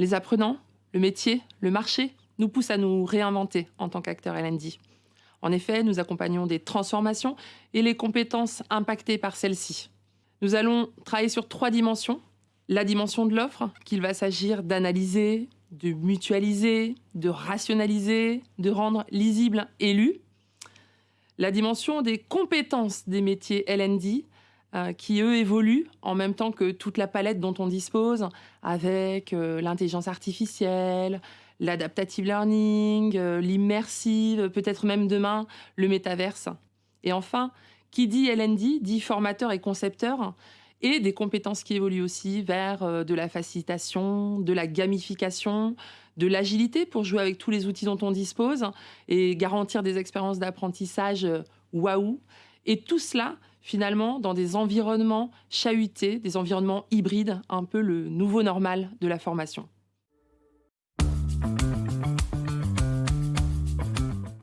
Les apprenants, le métier, le marché nous poussent à nous réinventer en tant qu'acteurs LND. En effet, nous accompagnons des transformations et les compétences impactées par celles-ci. Nous allons travailler sur trois dimensions. La dimension de l'offre, qu'il va s'agir d'analyser, de mutualiser, de rationaliser, de rendre lisible et lu. La dimension des compétences des métiers LND, euh, qui eux évoluent en même temps que toute la palette dont on dispose, avec euh, l'intelligence artificielle, l'adaptative learning, euh, l'immersive, peut-être même demain le métaverse. Et enfin, qui dit LND dit formateur et concepteur, et des compétences qui évoluent aussi vers de la facilitation, de la gamification, de l'agilité pour jouer avec tous les outils dont on dispose et garantir des expériences d'apprentissage waouh. Et tout cela finalement dans des environnements chahutés, des environnements hybrides, un peu le nouveau normal de la formation.